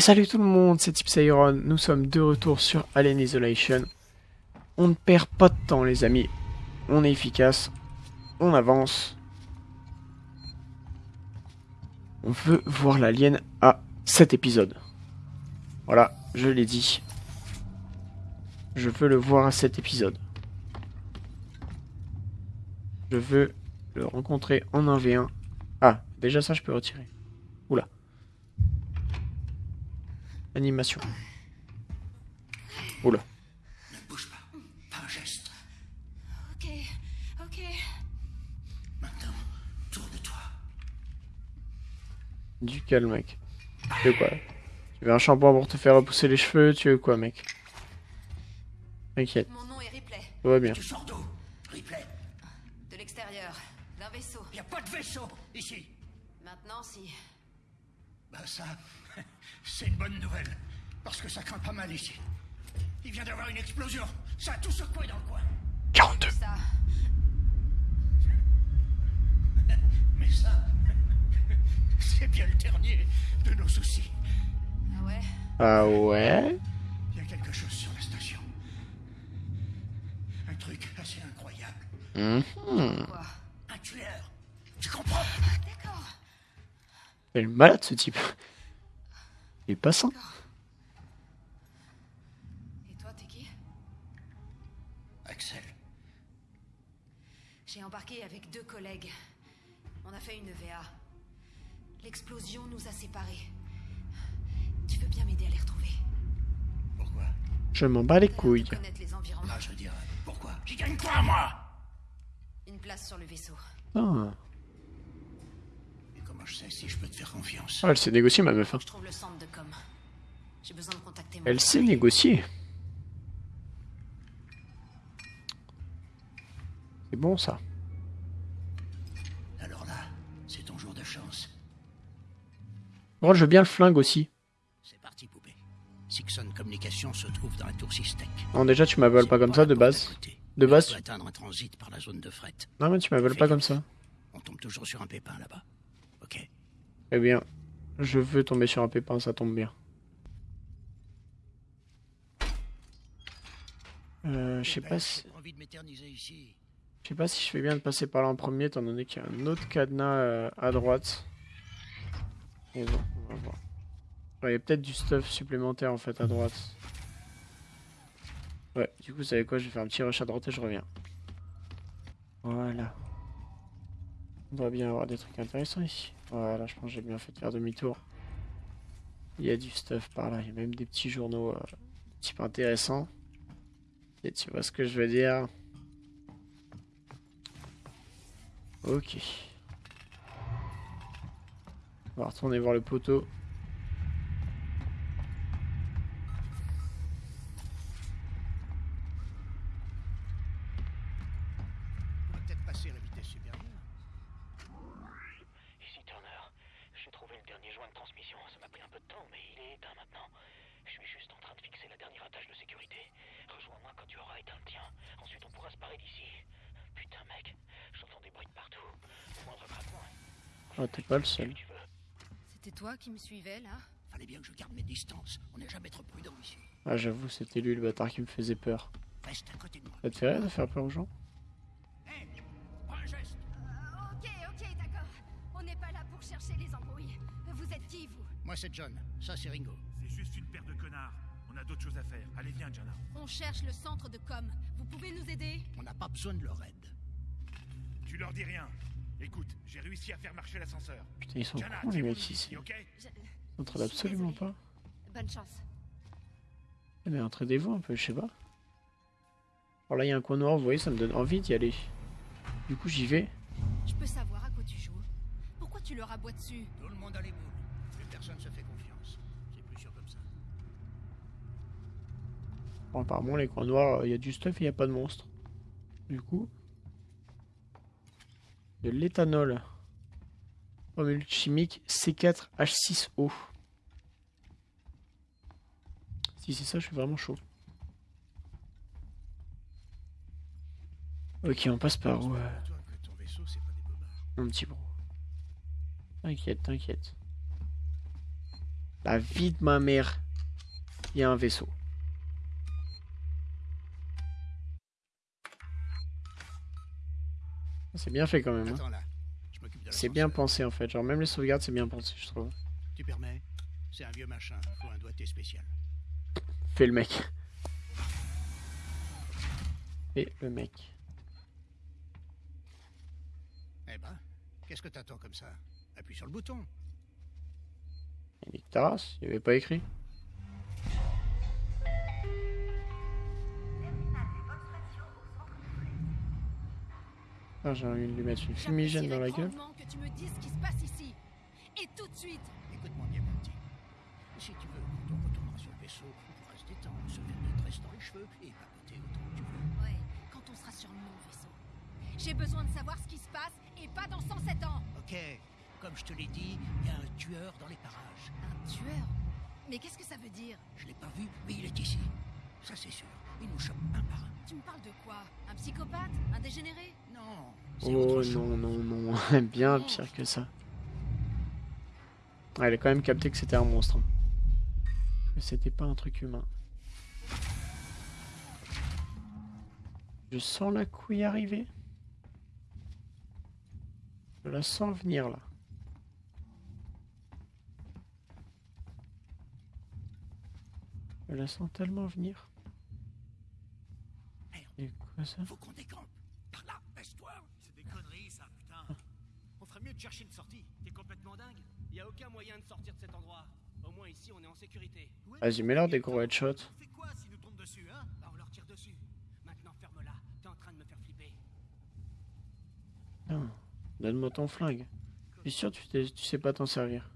Salut tout le monde, c'est Tipsyron, nous sommes de retour sur Alien Isolation. On ne perd pas de temps les amis, on est efficace, on avance. On veut voir l'alien à cet épisode. Voilà, je l'ai dit. Je veux le voir à cet épisode. Je veux le rencontrer en 1v1. Ah, déjà ça je peux retirer. Oula. Animation. Oula. Ne bouge pas. Pas un geste. Ok, ok. Maintenant, tourne-toi. Du calme, mec. Tu veux quoi? Tu veux un shampoing pour te faire repousser les cheveux? Tu veux quoi, mec? T'inquiète, Mon nom est Ripley, tout va bien. Tu sors de l'extérieur, d'un vaisseau. Y a pas de vaisseau ici. Maintenant, si. Bah ça, c'est une bonne nouvelle. Parce que ça craint pas mal ici. Il vient d'avoir une explosion. Ça a tout secoué dans le coin. 42 Ça, Mais ça, c'est bien le dernier de nos soucis. ah ouais? Ah ouais? Il y a quelque chose sur la station. Un truc assez incroyable. Mhm. Quoi? Un tueur. Tu comprends? D'accord. Il est malade, ce type. Il est pas sain. Et toi, t'es qui? Axel, J'ai embarqué avec deux collègues. On a fait une VA. L'explosion nous a séparés. Tu veux bien m'aider à les retrouver? Pourquoi? Je m'en bats les couilles. les environnements. Ah, je veux dire, pourquoi? J'y gagne quoi, moi Une place sur le vaisseau. Ah, Comment je sais si je peux te faire confiance Ah, elle s'est négociée, ma meuf. hein. Je trouve le centre de com. J'ai besoin de contacter mon Elle sait collègue. négocier. C'est bon, ça. Alors là, c'est ton jour de chance. Bon, je veux bien le flingue aussi. C'est parti, poupée. Sixon Communication se trouve dans la tour Systec. Non, déjà, tu m'appelles pas comme ça, de base. De base, peut atteindre un transit par la zone de fret. Non, mais tu m'appelles pas comme ça. On tombe toujours sur un pépin là-bas. Eh bien, je veux tomber sur un pépin, ça tombe bien. Euh, je sais pas si... Je sais pas si je fais bien de passer par là en premier, étant donné qu'il y a un autre cadenas euh, à droite. Mais bon, on va voir. Il y a peut-être du stuff supplémentaire en fait à droite. Ouais, du coup, vous savez quoi, je vais faire un petit rush à droite et je reviens. Voilà. On doit bien avoir des trucs intéressants ici. Voilà, je pense que j'ai bien fait de faire demi-tour. Il y a du stuff par là, il y a même des petits journaux euh, type intéressants. Et tu vois ce que je veux dire Ok. On va retourner voir le poteau. On va peut-être passer à la vitesse supérieure. Ici Turner. J'ai trouvé le dernier joint de transmission. Ça m'a pris un peu de temps, mais il est éteint maintenant. Je suis juste en train de fixer la dernière attache de sécurité. Rejoins-moi quand tu auras éteint le tien. Ensuite, on pourra se parer d'ici. Putain, mec, j'entends des bruits de partout. Le moindre grattement. Oh, t'es pas le seul. C'était toi qui me suivais, là Fallait bien que je garde mes distances. On n'est jamais trop prudent ici. Ah, j'avoue, c'était lui le bâtard qui me faisait peur. Reste à côté de moi. Ça te fait rire de faire peur aux gens? Hé Pas un geste Ok, ok, d'accord. On n'est pas là pour chercher les embrouilles. Vous êtes qui, vous? Moi, c'est John. Ça, c'est Ringo. C'est juste une paire de connards. On a d'autres choses à faire. Allez, viens, Jana. On cherche le centre de com. Vous pouvez nous aider? On n'a pas besoin de leur aide. Tu leur dis rien. Écoute, j'ai réussi à faire marcher l'ascenseur. Putain, ils sont Jana, cons les mecs ici. ok Je- Ils absolument pas. Bonne chance. Eh mais entraidez-vous un peu, je sais pas. Alors là, il y a un coin noir, vous voyez, ça me donne envie d'y aller. Du coup, j'y vais. Je peux savoir à quoi tu joues Pourquoi tu leur aboies dessus? Tout le monde a les boules. Plus personne se fait confiance. C'est plus sûr comme ça. Bon, apparemment, les coins noirs, il y a du stuff et il n'y a pas de monstre. Du coup, de l'éthanol. Formule chimique C4H6O. Si c'est ça, je suis vraiment chaud. Ok, on passe par où euh. Mon petit bro. T'inquiète, t'inquiète. La vie de ma mère. Il y a un vaisseau. C'est bien fait quand même. hein. C'est bien pensé en fait. Genre même les sauvegardes c'est bien pensé je trouve. Tu permets? C'est un vieux machin. Faut un doigté spécial. Fais le mec. Et le mec. Eh ben, qu'est-ce que t'attends comme ça? Appuie sur le bouton. Il n'y avait pas écrit. Ah, j'ai envie de lui mettre une fumigène dans la gueule. que tu me dises ce qui se passe ici. Et tout de suite. Écoute-moi bien, mon petit. Si tu veux, quand on retournera sur le vaisseau, on pourra se détendre, se faire des tresses dans les cheveux et papoter autant que tu veux. Ouais, quand on sera sur mon vaisseau. J'ai besoin de savoir ce qui se passe et pas dans 107 ans. Ok, comme je te l'ai dit, il y a un tueur dans les parages. Un tueur? Mais qu'est-ce que ça veut dire? Je l'ai pas vu, mais il est ici. Ça c'est sûr. Il nous chope un par un. Tu me parles de quoi? Un psychopathe? Un dégénéré? Oh non, non, non. Bien pire que ça. Ah, elle a quand même capté que c'était un monstre. hein. Mais c'était pas un truc humain. Je sens la couille arriver. Je la sens venir là. Je la sens tellement venir. Merde. Et quoi ça? Faut qu'on décampe. Par là, baisse-toi. C'est des conneries, ça, putain. Chercher une sortie. T'es complètement dingue Y a aucun moyen de sortir de cet endroit. Au moins ici, on est en sécurité. Vas-y, mets-leur des gros headshots. On fait quoi s'ils nous tombent dessus, hein? Bah, on leur tire dessus. Maintenant, ferme-la. T'es en train de me faire flipper. Putain, Donne-moi ton flingue. Je suis sûr que tu, tu sais pas t'en servir.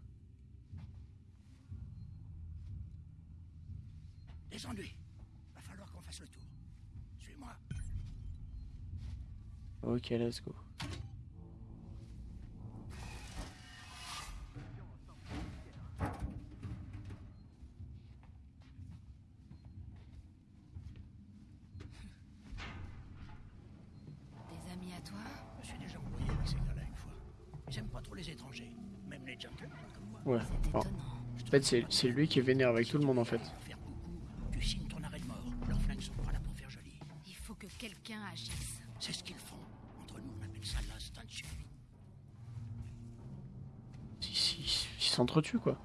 Des ennuis. Va falloir qu'on fasse le tour. Suis-moi. Ok, let's go. Ouais. Étonnant. En fait, c'est c'est lui qui est vénère avec tout le monde en fait. Pour faire beaucoup, tu signes ton arrêt de mort. Leurs flingues sont pas là pour faire joli. Il faut que quelqu'un agisse. C'est ce qu'ils font. Entre nous, on appelle ça l'instinct de survie. Si, si, ils s'entretuent quoi.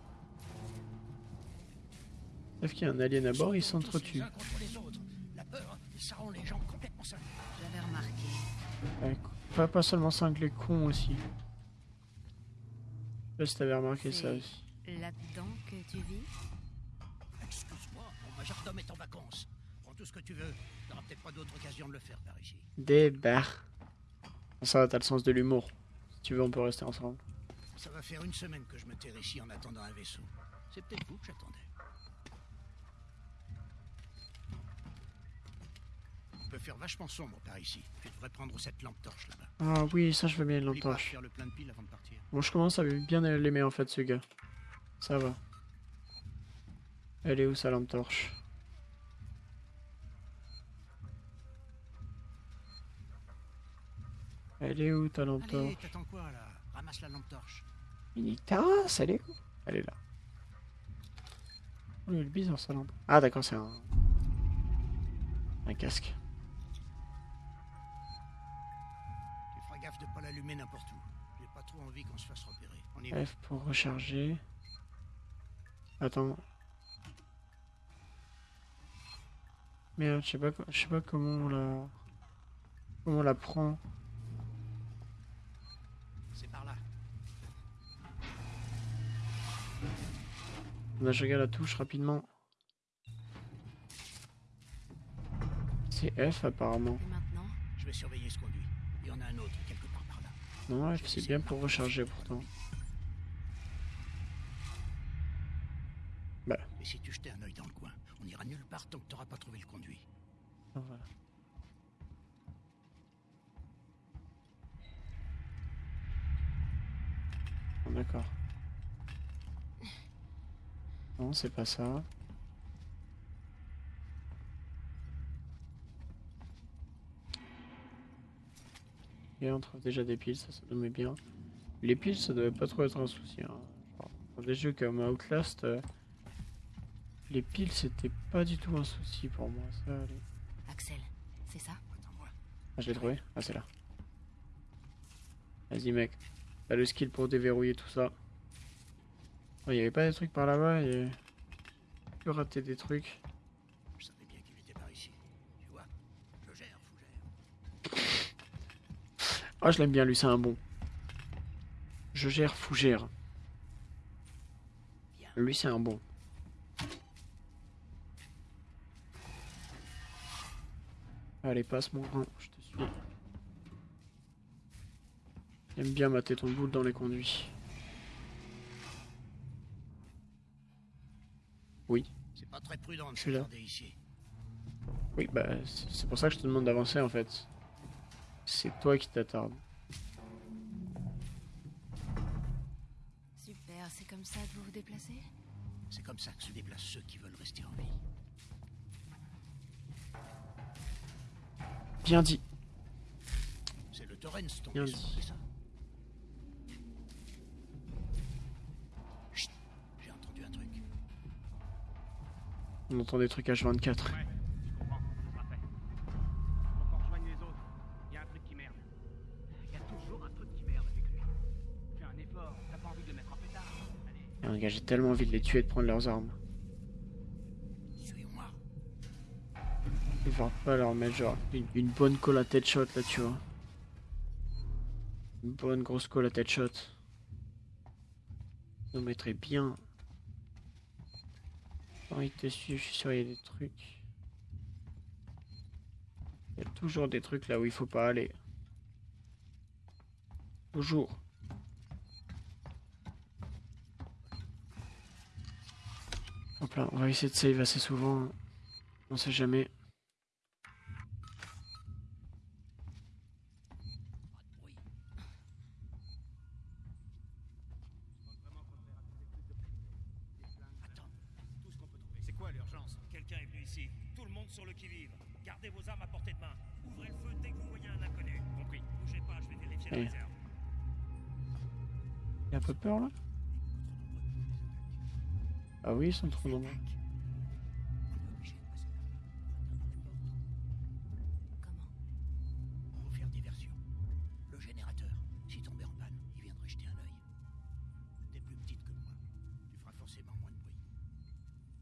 Sauf qu'il y a un alien à bord, ils s'entretuent. les les les. J'avais remarqué. Ouais, Pas, pas seulement cinglés cons aussi. Je sais pas si t'avais remarqué ça aussi. Là-dedans que tu vis Excuse-moi, mon majordome est en vacances. Prends tout ce que tu veux. T'auras peut-être pas d'autre occasion de le faire par ici. Des barres. Ça, t'as le sens de l'humour. Si tu veux, on peut rester ensemble. Ça va faire une semaine que je me terre ici en attendant un vaisseau. C'est peut-être vous que j'attendais. Peut faire vachement sombre par ici. Tu devrais prendre cette lampe torche là-bas. Ah oui, ça je veux bien une lampe torche. faire le plein de piles avant de partir. Bon, je commence à bien l'aimer en fait, ce gars. Ça va. Elle est où sa lampe torche? Elle est où ta lampe Allez, torche? t'attends quoi là? Ramasse la lampe torche. Tasse, elle est où? Elle est là. Oh, elle est bizarre sa lampe. Ah d'accord, c'est un... Un casque. Gaffe de pas l'allumer n'importe où. J'ai pas trop envie qu'on se fasse repérer. On y va. F pour recharger. Attends. Merde, je sais pas, je sais pas comment on la... Comment on la prend. C'est par là. Là, je regarde la touche rapidement. C'est F apparemment. Et maintenant? Je vais surveiller ce conduit. Il y en a un autre quelque part par là. Non, c'est bien pour recharger pourtant. Et si tu jetais un œil dans le coin, on ira nulle part tant que t'auras pas trouvé le conduit. Ah, voilà. Bon, D'accord. Non, c'est pas ça. Et on trouve déjà des piles, ça, ça nous met bien. Les piles, ça devait pas trop être un souci. Hein. Genre, Dans des jeux comme Outlast, euh, les piles c'était pas du tout un souci pour moi. Ça, allez. Axel, c'est ça? Ah, je l'ai trouvé? Ah, c'est là. Vas-y, mec. T'as le skill pour déverrouiller tout ça. Oh, y avait pas des trucs par là-bas et. Tu raté des trucs. Je savais bien qu'il était par ici. Tu vois Je gère, Fougère. Ah, je l'aime bien, lui, c'est un bon. Je gère, fougère. Lui, c'est un bon. Allez, passe mon grand, je te suis. J'aime bien mater ton boule dans les conduits. Oui, C'est pas très prudent de Je suis là. s'attarder ici. oui, bah, c'est pour ça que je te demande d'avancer en fait. C'est toi qui t'attardes. Super, c'est comme ça que vous vous déplacez? C'est comme ça que se déplacent ceux qui veulent rester en vie. Bien dit. C'est le Torrens ton Bien dit. c'est ça? Chut J'ai entendu un truc. On entend des trucs H24. Ouais, Gars, j'ai tellement envie de les tuer de prendre leurs armes. Il va pas leur mettre genre une, bonne colle à tête shot là, tu vois. Une bonne grosse colle à tête shot. On mettrait bien. Quand il te suit, je suis sûr il y a des trucs. Il y a toujours des trucs là où il faut pas aller. Toujours. Hop là, on va essayer de save assez souvent. On sait jamais. Bruit.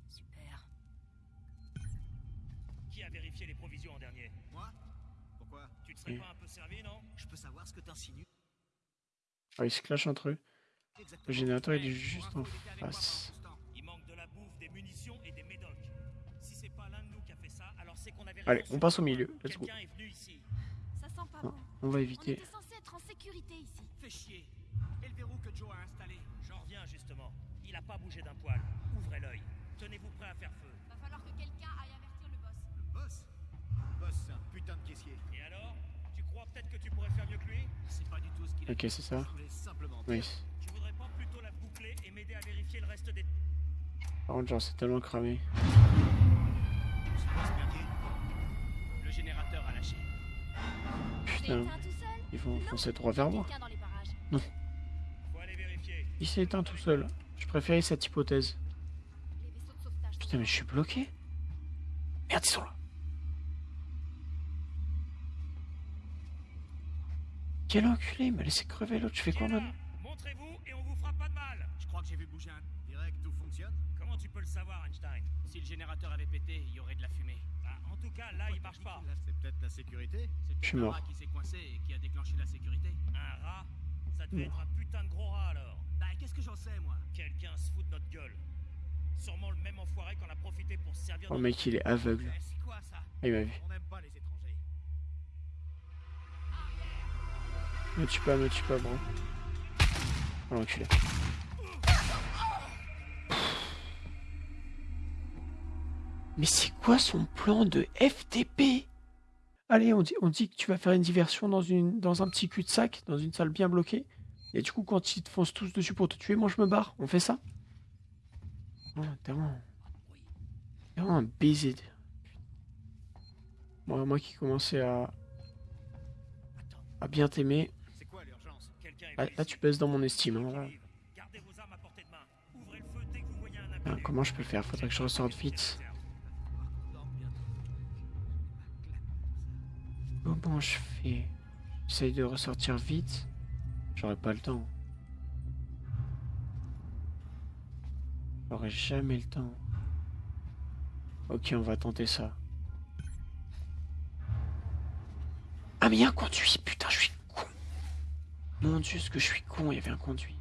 Super. Qui a vérifié les provisions en dernier? Moi? Pourquoi? Tu te serais pas un peu servi, non? Je peux savoir ce que t'insinues Ah, ils se clashent entre eux. Le générateur il est juste Pour en il moi face. Munitions et des médocs. Si c'est pas l'un de nous qui a fait ça, alors c'est qu'on avait Allez, on passe au milieu. Let's go. Quelqu'un est venu ici. Ça sent pas bon. on va On éviter. était censé être en sécurité ici. Fais chier. Et le verrou que Joe a installé J'en reviens justement. Il a pas bougé d'un poil. Ouvrez l'œil. Tenez-vous prêt à faire feu. Va falloir que quelqu'un aille avertir le boss. Le boss? Le boss, c'est un putain de caissier. Et alors? Tu crois peut-être que tu pourrais faire mieux que lui? C'est pas du tout ce qu'il a Ok, c'est ça. Je voulais simplement Oui. Tu voudrais pas plutôt la boucler et m'aider à vérifier le reste des... Par contre, genre, c'est tellement cramé. Le générateur a lâché. Putain, ils vont Non, foncer droit vers moi. vérifier. Il s'est éteint tout seul. Je préférais cette hypothèse. Putain, mais je suis bloqué. Merde, ils sont là. Quel enculé, il m'a laissé crever l'autre. Je fais quoi maintenant Montrez-vous et on vous fera pas de mal. Je crois que j'ai vu bouger un... Peux le savoir, Einstein Si le générateur avait pété, il y aurait de la fumée. Bah, En tout cas, là, il marche pas. C'est peut-être la sécurité C'est Je suis peut-être un mort. rat qui s'est coincé et qui a déclenché la sécurité. Un rat Ça devait être un putain de gros rat alors. Bah, qu'est-ce que j'en sais, moi? Quelqu'un se fout de notre gueule. Sûrement le même enfoiré qu'on a profité pour se servir Oh, mec, il est aveugle. Eh, C'est quoi, ça? Ah, il m'a vu. On n'aime pas les étrangers. Me tue pas, me tue pas, bro. Oh, l'enculé. Mais c'est quoi son plan de FTP Allez, on dit, on dit que tu vas faire une diversion dans, une, dans un petit cul-de-sac, dans une salle bien bloquée. Et du coup, quand ils te foncent tous dessus pour te tuer, moi je me barre. On fait ça? Oh, t'es vraiment, vraiment un baiser. Moi, moi qui commençais à, à bien t'aimer, là, tu baisses dans mon estime. hein, là. Putain, comment je peux le faire? Faudrait que je ressorte vite. Comment je fais? J'essaye de ressortir vite. J'aurai pas le temps. J'aurai jamais le temps. Ok, on va tenter ça. Ah mais il y a un conduit, putain, je suis con. Mon dieu, ce que je suis con, il y avait un conduit.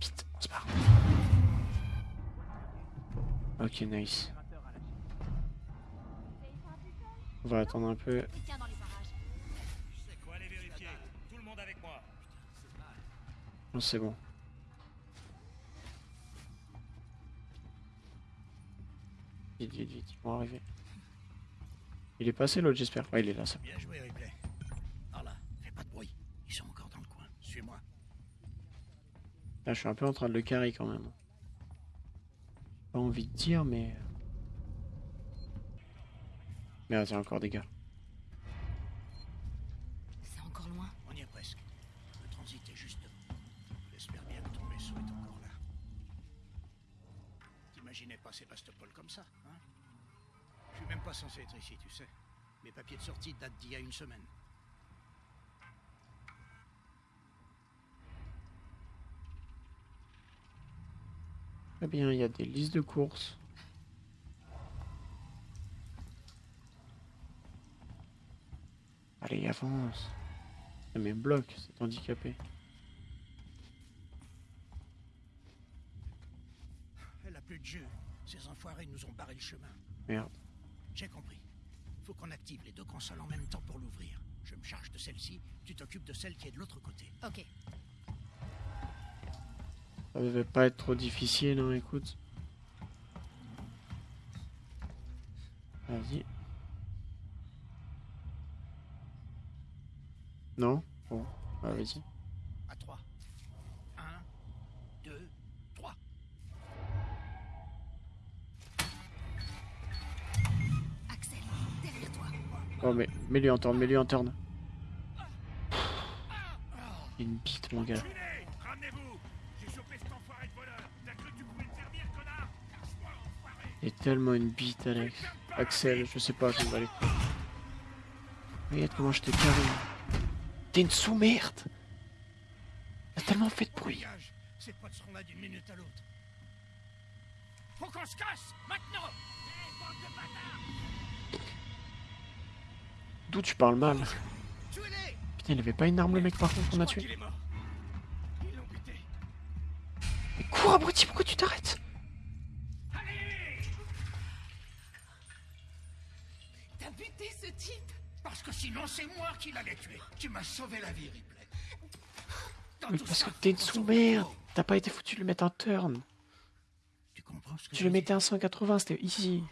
Vite, on se barre. Ok, nice. On va attendre un peu. Non, c'est bon. Vite, vite, vite, ils vont arriver. Il est passé l'autre, j'espère. Ouais, il est là, ça. Bien joué, Ripley. Par là, fais pas de bruit. Ils sont encore dans le coin. Suis-moi. Là, je suis un peu en train de le carrer quand même. Pas envie de dire, mais. Merde, il y a encore des gars. C'est encore loin. On y est presque. Le transit est juste devant. J'espère bien que ton vaisseau est encore là. T'imaginais pas Sébastopol comme ça, hein? Je suis même pas censé être ici, tu sais. Mes papiers de sortie datent d'il y a une semaine. Très bien, il y a des listes de courses. Allez, avance. Ça me bloque, c'est handicapé. Elle a plus de jeu. Ces enfoirés nous ont barré le chemin. Merde. J'ai compris. Faut qu'on active les deux consoles en même temps pour l'ouvrir. Je me charge de celle-ci, tu t'occupes de celle qui est de l'autre côté. Ok. Ça devait pas être trop difficile, hein, écoute. Vas-y. Non Bon, bah, vas-y. À trois. Un, deux, trois. Axel, derrière toi. Oh, mais mets-lui en turn, mets-lui en turn. Une bite, mon gars. Il y a tellement une bite, Alex. Axel, je sais pas, je vais aller. Regarde comment je t'ai carré. T'es une sous-merde T'as tellement fait de bruit. Dégage. Ces potes seront là d'une minute à l'autre. Faut qu'on se casse Maintenant D'où tu parles mal Putain, il avait pas une arme, le mec, par contre, qu'on a tué. Mais cours, abruti, pourquoi tu t'arrêtes c'est moi qui l'allais tuer. Tu m'as sauvé la vie, Ripley. Dans Mais parce ça, que t'es une sous-merde. T'as pas été foutu de le mettre en turn Tu comprends ce que Tu je le mettais à 180, c'était easy.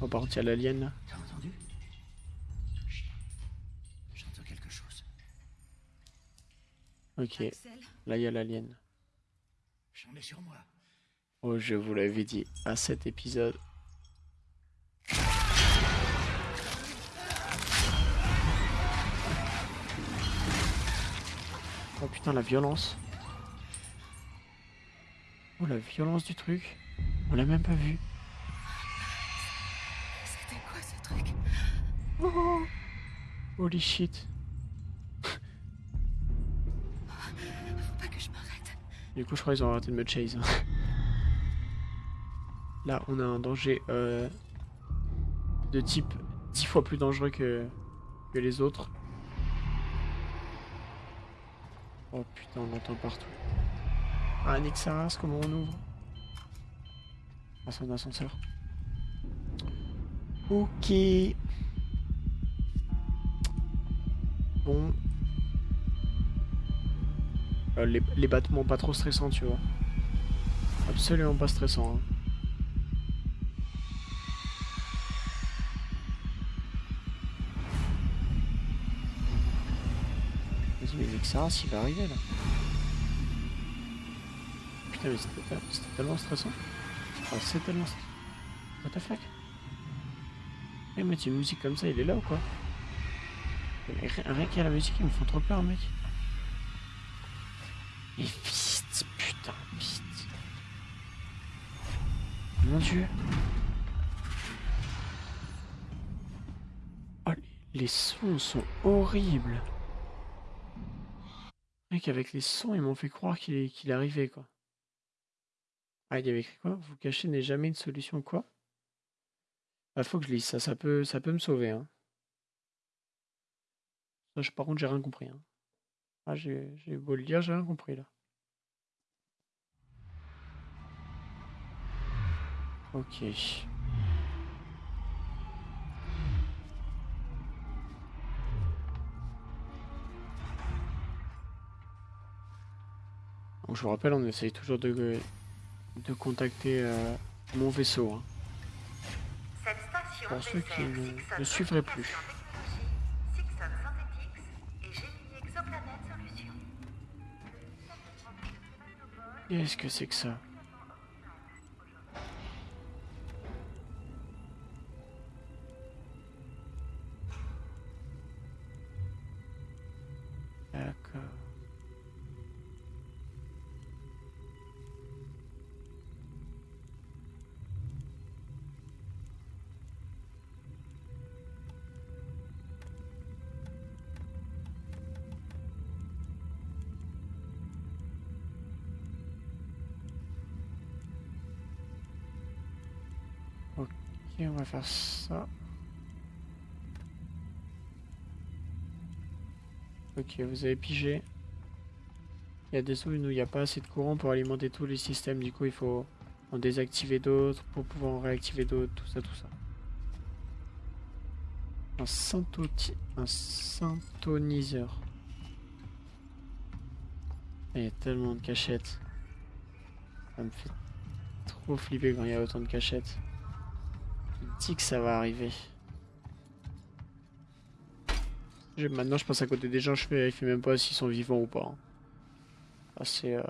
Oh, par contre, il y a l'alien là. T'as entendu? J'entends quelque chose. Ok, Axel, là il y a l'alien. J'en ai sur moi. Oh, je vous l'avais dit à cet épisode. Oh putain, la violence. Oh, la violence du truc. On l'a même pas vu. C'était quoi ce truc? Oh, holy shit. Faut pas que je m'arrête. Du coup, je crois qu'ils ont arrêté de me chase. hein. Là, on a un danger euh, de type 10 fois plus dangereux que, que les autres. Oh putain, on l'entend partout. Ah, Nick Saras, comment on ouvre Ah, c'est un ascenseur. Ok. Bon. Euh, les, les battements pas trop stressants, tu vois. Absolument pas stressant. hein. Saras il va arriver là. Putain mais c'était tellement stressant. C'est tellement stressant. What the fuck? Eh mais une musique comme ça, il est là ou quoi? Rien qu'à la musique, ils me font trop peur mec. Et vite, putain, vite. Mon dieu. Oh, les sons sont horribles. Mec, avec les sons, ils m'ont fait croire qu'il qu'il arrivait, quoi. Ah, il y avait écrit quoi? Vous cacher n'est jamais une solution, quoi? Ah, faut que je lise ça, ça peut, ça peut me sauver, hein. Ça, je- par contre, j'ai rien compris, hein. Ah, j'ai beau le lire, j'ai rien compris, là. Ok. Je vous rappelle, on essaye toujours de, de contacter euh, mon vaisseau. hein. Cette station Pour ceux qui ne- ne suivraient plus. Qu'est-ce que c'est que ça? Ça. Ok, vous avez pigé. Il y a des zones où il n'y a pas assez de courant pour alimenter tous les systèmes. Du coup, il faut en désactiver d'autres pour pouvoir en réactiver d'autres. Tout ça, tout ça. Un, un syntoniseur. Il y a tellement de cachettes. Ça me fait trop flipper quand il y a autant de cachettes. Je dis que ça va arriver. Maintenant, je passe à côté des gens, je vérifie même pas s'ils sont vivants ou pas. Ah, c'est. Euh...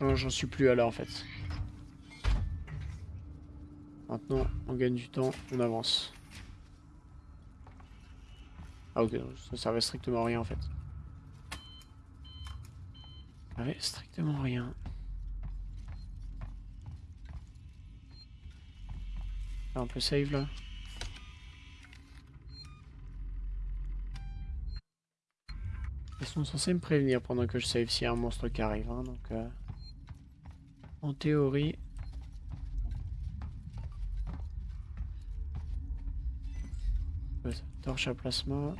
Non, j'en suis plus à là en fait. Maintenant, on gagne du temps, on avance. Ah, ok, ça servait strictement à rien en fait. Ça servait strictement rien. On peut save là Ils sont censés me prévenir pendant que je save s'il y a un monstre qui arrive. hein, donc, euh, en théorie. Torche à plasma.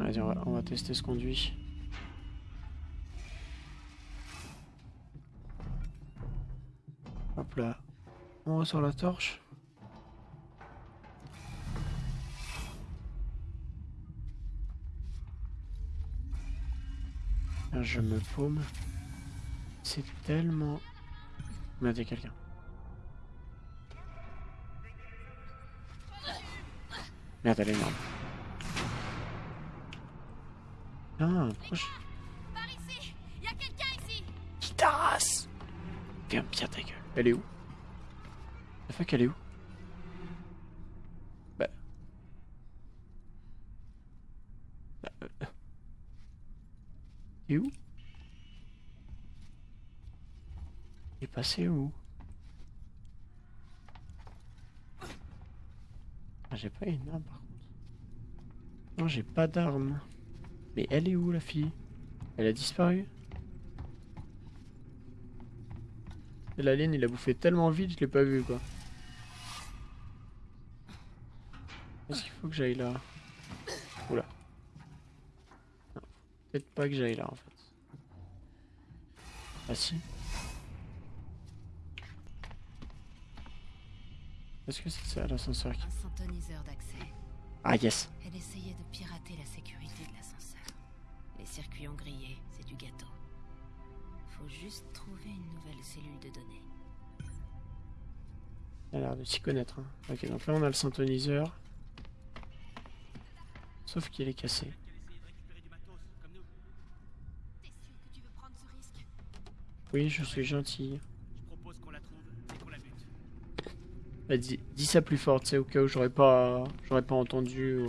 On va, on va tester ce conduit. Hop là. On ressort la torche. Je me paume. C'est tellement... A quelqu'un. Merde, elle est énorme. Ah, proche. Par ici Il y a quelqu'un ici Qui tasse Viens bien ta gueule. Elle est où? La fuck, elle est où? Bah. Bah, euh, euh. Il est où? Il est passé où? Ah, j'ai pas une arme par contre. Non, j'ai pas d'arme. Mais elle est où la fille? Elle a disparu? L'alien il a bouffé tellement vite, je l'ai pas vu quoi. Est-ce qu'il faut que j'aille là? Oula. Peut-être pas que j'aille là en fait. Ah si. Est-ce que c'est ça l'ascenseur qui... Ah yes Elle essayait de pirater la sécurité de l'ascenseur. Les circuits ont grillé, c'est du gâteau. Faut juste trouver une nouvelle cellule de données. Elle a l'air de s'y connaître. hein. Ok, donc là on a le syntoniseur. Sauf qu'il est cassé. Oui, je suis gentil. Bah, dis, dis ça plus fort, tu sais, au cas où j'aurais pas, j'aurais pas entendu.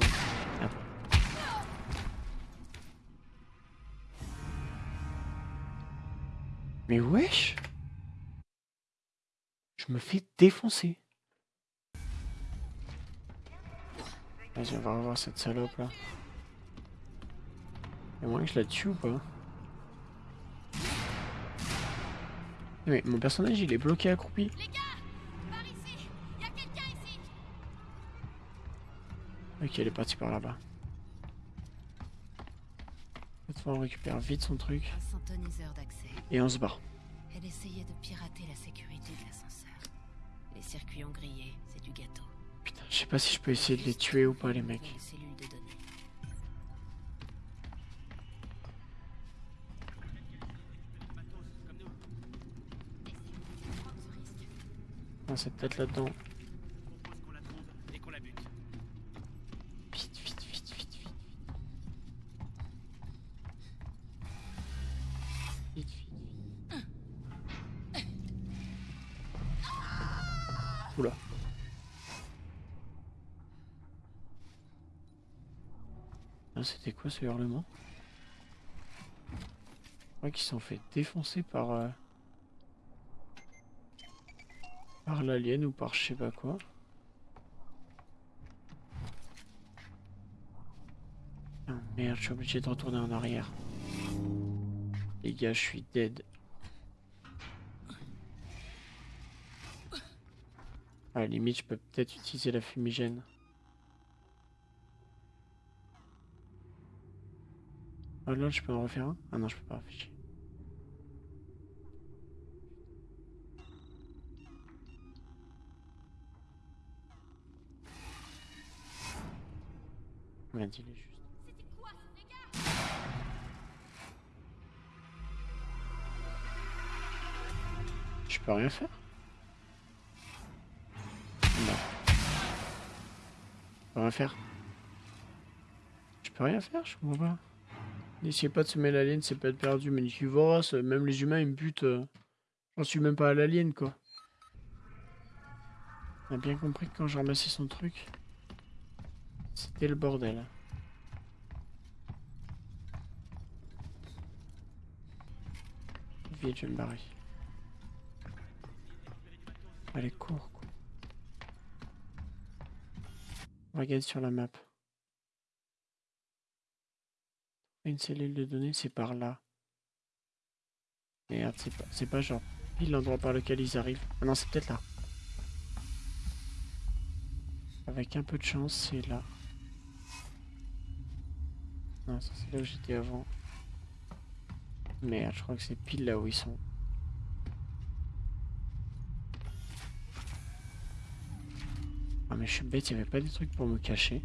Mais wesh Je me fais défoncer. Vas-y, on va revoir cette salope là. Y'a moyen que je la tue ou pas? Mais mon personnage il est bloqué accroupi. Les gars Par ici Y a quelqu'un ici Ok, elle est partie par là-bas. On récupère vite son truc et on se barre. Elle essayait de pirater la sécurité de l'ascenseur. Les circuits ont grillé, c'est du gâteau. Putain, je sais pas si je peux essayer de les tuer ou pas les mecs. C'est peut-être là-dedans. Je crois qu'ils sont fait défoncer par... euh, Par l'alien ou par je sais pas quoi. Ah, merde, je suis obligé de retourner en arrière. Les gars, je suis dead. À la limite, je peux peut-être utiliser la fumigène. Ah là, je peux en refaire un? Ah non, je peux pas afficher. Merde, il est juste. Je peux rien faire? Non. Je peux rien faire. Je peux rien faire, je comprends pas. N'essayez pas de semer l'alien, c'est pas être perdu, mais vois, ça- même les humains ils me butent. euh, J'en suis même pas à l'alien quoi. On a bien compris que quand j'ai ramassé son truc, c'était le bordel. Vite, je vais me barrer. Allez, cours, cours. Regarde sur la map. Une cellule de données, c'est par là. Merde, c'est pas, pas genre pile l'endroit par lequel ils arrivent. Ah non, c'est peut-être là. Avec un peu de chance, c'est là. Non, ça c'est là où j'étais avant. Merde, je crois que c'est pile là où ils sont. Ah mais je suis bête, il n'y avait pas des trucs pour me cacher.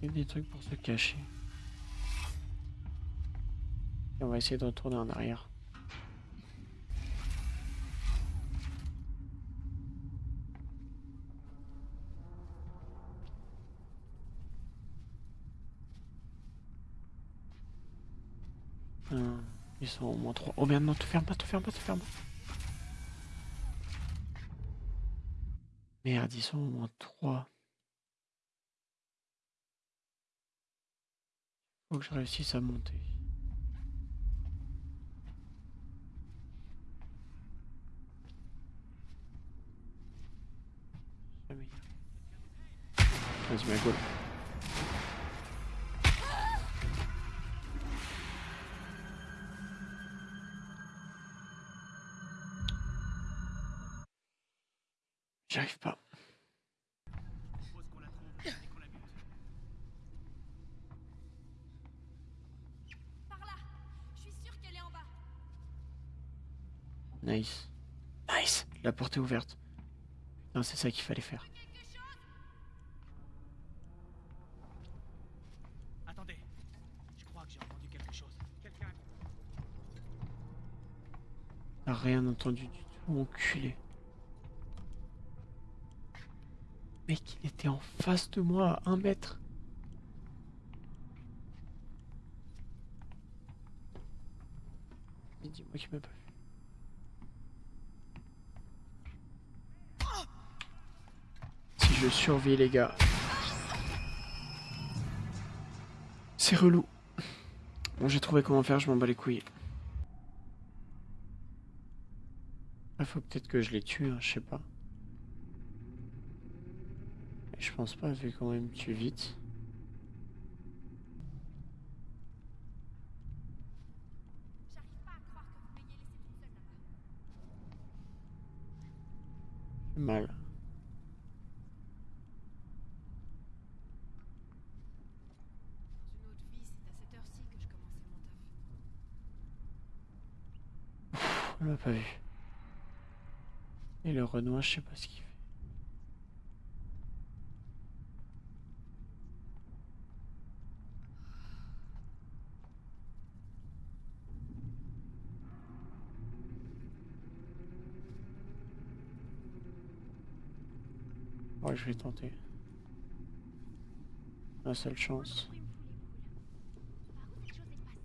Des trucs pour se cacher. Et on va essayer de retourner en arrière. Un, ils sont au moins trois. Oh merde, non, te ferme pas, te ferme pas, te ferme pas. Merde, ils sont au moins trois. Faut que je réussisse à monter. Vas-y, ma gueule. J'y arrive pas. propose qu'on la trouve et qu'on la bute. Par là Je suis sûre qu'elle est en bas. Nice. Nice. La porte est ouverte. Non, c'est ça qu'il fallait faire. Attendez. Je crois que j'ai entendu quelque chose. Quelqu'un. T'as rien entendu du tout, enculé. Mec, il était en face de moi, à un mètre. Dis-moi qu'il m'a pas vu. Je survis les gars. C'est relou. Bon, j'ai trouvé comment faire, je m'en bats les couilles. Il faut peut-être que je les tue, hein, je sais pas. Je pense pas, vu quand même tue vite. J'arrive pas à croire que vous m'ayez laissé toute seule là-bas. J'ai mal. Dans une autre vie, c'est à cette heure-ci que je commençais mon taf. On l'a pas vu. Et le Renoir, je sais pas ce qu'il fait. Ouais, je vais tenter. La seule chance. Il me fout les boules. Par où cette chose est passée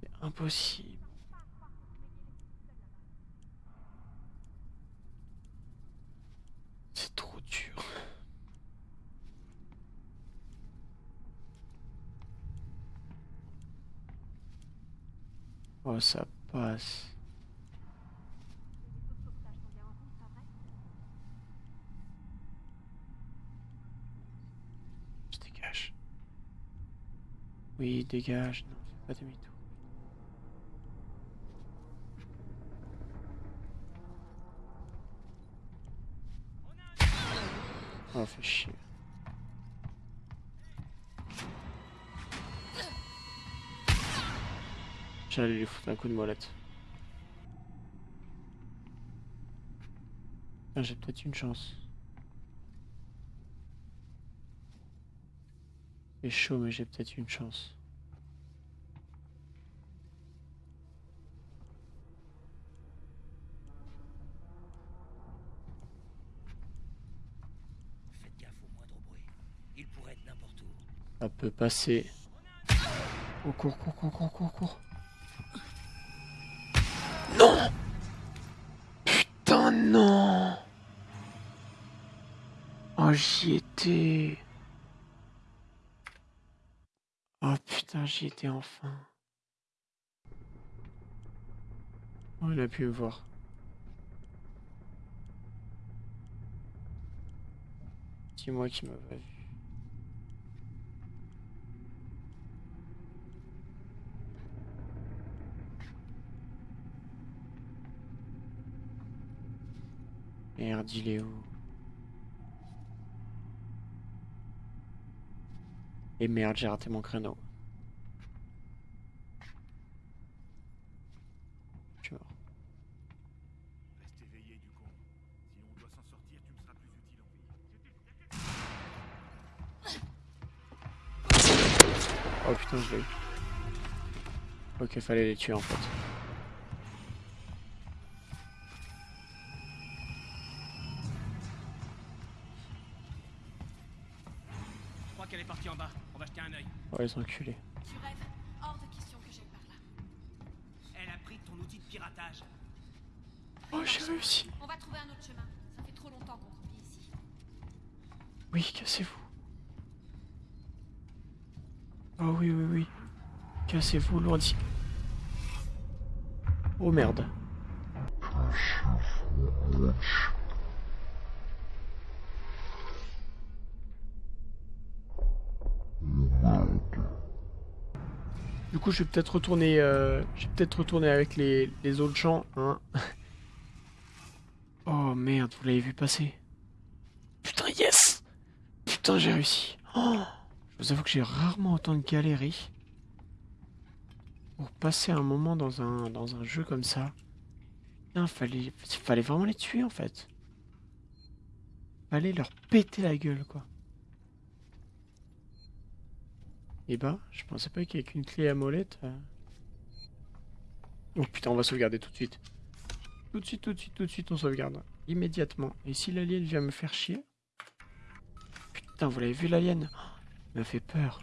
C'est impossible. J'arrive pas à croire que vous m'ayez laissé toute seule là-bas. C'est trop dur. Oh, ça passe. Je dégage. Oui, dégage. Non, fais pas demi-tour. Oh, fait chier. J'allais lui foutre un coup de molette. Ah, J'ai peut-être une chance. C'est chaud, mais j'ai peut-être une chance. Faites gaffe au moindre bruit. Il pourrait être n'importe où. Ça peut passer. Oh, cours, cours, cours, cours, cours, cours. Non Putain, non Oh, j'y étais. Oh putain, j'y étais enfin. Oh, il a pu me voir. Dis-moi qui m'a pas vu. Merde, il est où Et merde, j'ai raté mon créneau. Je suis mort. Reste éveillé, du con. Si on doit s'en sortir, tu me seras plus utile en vie. Oh putain, je l'ai eu. Ok, fallait les tuer en fait. Les enculés. Tu rêves Hors de question que j'aille par là. Elle a pris ton outil de piratage. Oh, j'ai réussi. On va trouver un autre chemin. Ça fait trop longtemps qu'on croupit ici. Oui, cassez-vous. Oh oui, oui, oui. Cassez-vous, lourdi. Oh merde. Je vais peut-être retourner, euh, peut-être retourner avec les, autres gens, hein. Oh merde, vous l'avez vu passer. Putain, yes Putain, j'ai réussi. Oh, je vous avoue que j'ai rarement autant galéré pour passer un moment dans un, dans un jeu comme ça. Putain, fallait, fallait vraiment les tuer en fait. Fallait leur péter la gueule, quoi. Et bah, je pensais pas qu'il y ait qu'une clé à molette. euh. Oh putain, on va sauvegarder tout de suite. Tout de suite, tout de suite, tout de suite, on sauvegarde. Immédiatement. Et si l'alien vient me faire chier? Putain, vous l'avez vu l'alien? Il m'a fait peur.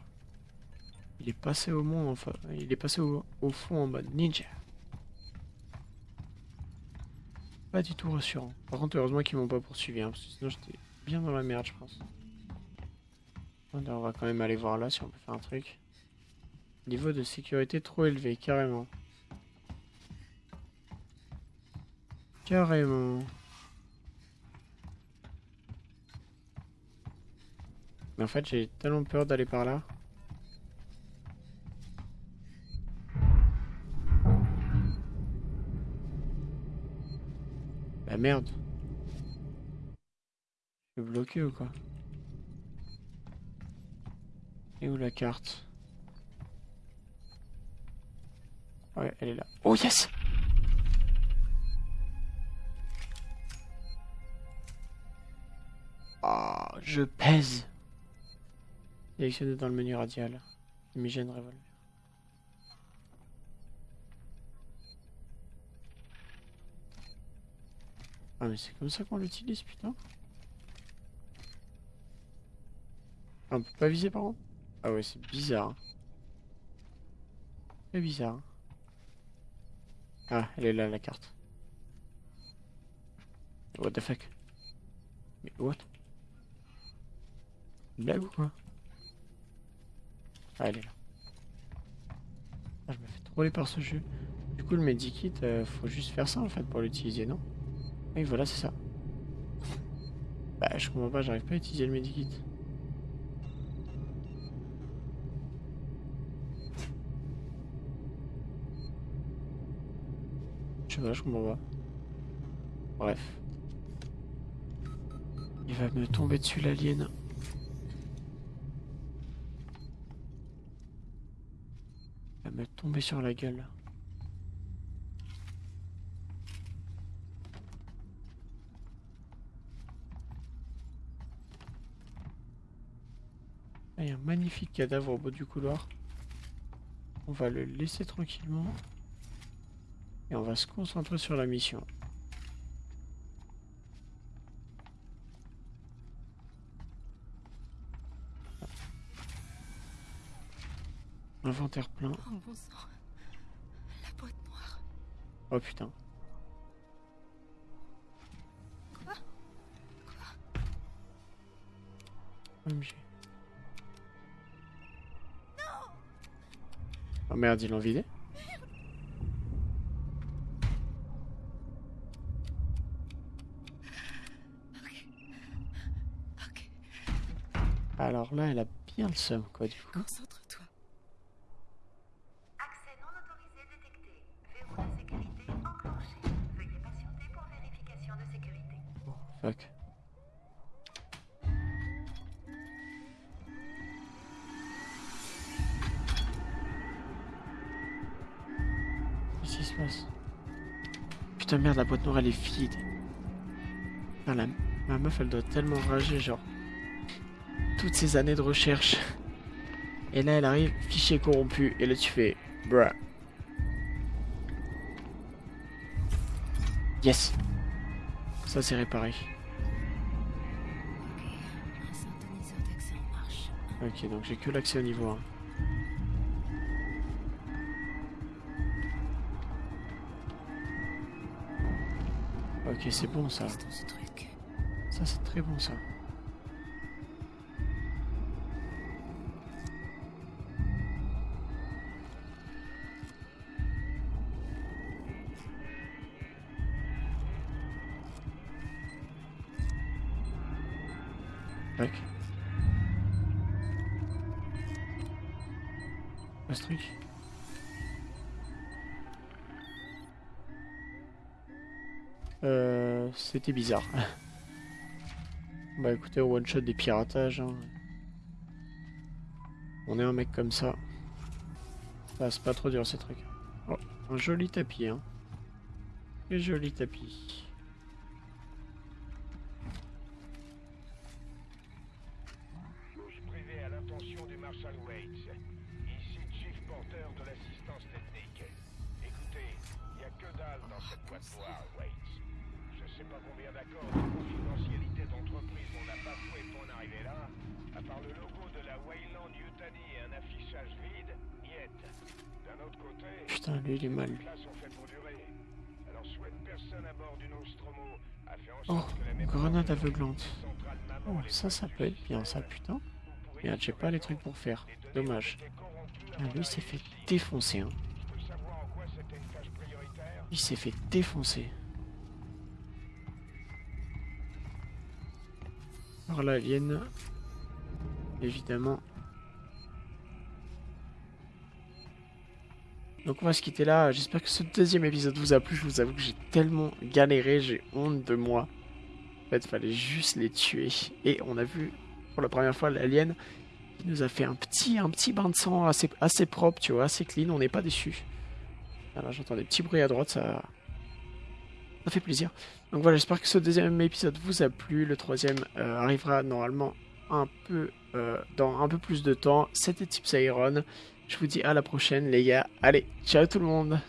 Il est passé au monde, enfin, il est passé au, au fond en mode ninja. Pas du tout rassurant. Par contre, heureusement qu'ils m'ont pas poursuivi, hein, parce que sinon j'étais bien dans la merde, je pense. On va quand même aller voir là si on peut faire un truc. Niveau de sécurité trop élevé, carrément. Carrément. Mais en fait, j'ai tellement peur d'aller par là. La merde. Je suis bloqué ou quoi? Et où la carte Ouais, elle est là. Oh yes Ah, je pèse. Sélectionné dans le menu radial. Fumigène revolver. Ah mais c'est comme ça qu'on l'utilise putain. On peut pas viser par contre? Ah ouais c'est bizarre. C'est bizarre. Ah elle est là la carte. What the fuck? Mais what? Une blague ou quoi? Ah elle est là. Ah je me fais troller par ce jeu. Du coup le medikit, euh, faut juste faire ça en fait pour l'utiliser non? Oui, voilà, c'est ça. Bah, je comprends pas, j'arrive pas à utiliser le medikit. Pas, je comprends pas. Bref. Il va me tomber dessus l'alien. Il va me tomber sur la gueule. Il y a un magnifique cadavre au bout du couloir. On va le laisser tranquillement. Et on va se concentrer sur la mission. Inventaire plein. Oh bon sang. La boîte noire. Oh putain. Quoi? OMG. Oh merde, ils l'ont vidé Ok. Ok. Alors là, elle a bien le seum, quoi, du coup. Concentre-toi. Accès non autorisé détecté. Verrou de sécurité enclenché. Veuillez patienter pour vérification de sécurité. Fuck. Qu'est-ce qui se passe? Putain merde, la boîte noire elle est vide. Putain, la... Ma meuf elle doit tellement rager, genre. Toutes ces années de recherche. Et là elle arrive, fichier corrompu. Et là tu fais. Bruh. Yes. Ça c'est réparé. Ok. Donc j'ai que l'accès au niveau 1. Ok, c'est bon ça. Ça, c'est très bon ça. C'était bizarre. bah écoutez, one shot des piratages. hein. On est un mec comme ça. Ah, c'est pas trop dur ces trucs. Oh, un joli tapis, hein. Un joli tapis. Pas combien d'accords de confidentialité d'entreprise on n'a pas foué pour en arriver là. À part le logo de la Wayland Yutani et un affichage vide, putain, lui il est mal. là sont faits pour durer. Alors souhaite personne à bord du Nostromo a fait en Oh, sorte que la grenade aveuglante. Oh, ça, ça peut être bien, ça, putain. Merde, j'ai pas les trucs pour faire. Dommage. Ah, lui, il s'est fait défoncer, hein. Il s'est fait défoncer. L'alien, évidemment. Donc on va se quitter là. J'espère que ce deuxième épisode vous a plu. Je vous avoue que j'ai tellement galéré, j'ai honte de moi. En fait, fallait juste les tuer. Et on a vu pour la première fois l'alien qui nous a fait un petit, petit bain de sang assez, assez propre, tu vois, assez clean. On n'est pas. Voilà, j'entends des petits bruits à droite, ça, ça fait plaisir. Donc voilà, j'espère que ce deuxième épisode vous a plu. Le troisième euh, arrivera normalement un peu euh, dans un peu plus de temps. C'était Tips Iron. Je vous dis à la prochaine les gars. Allez, ciao tout le monde